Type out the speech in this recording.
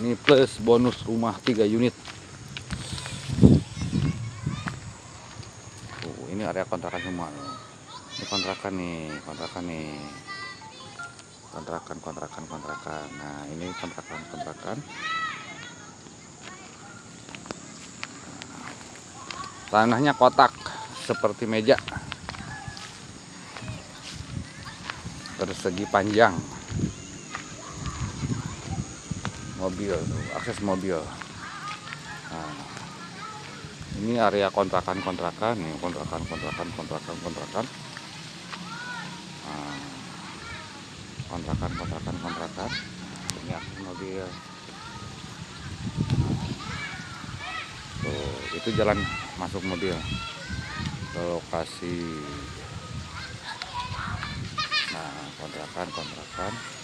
ini plus bonus rumah 3 unit. Tuh, ini area kontrakan semua ini kontrakan nih kontrakan nih. Kontrakan kontrakan kontrakan. Nah ini kontrakan kontrakan. Tanahnya kotak seperti meja. Persegi panjang mobil akses mobil. Nah, ini area kontrakan kontrakan nih kontrakan kontrakan kontrakan kontrakan nah, kontrakan kontrakan kontrakan ini akses mobil. Tuh itu jalan masuk mobil. Ke lokasi. Nah kontrakan kontrakan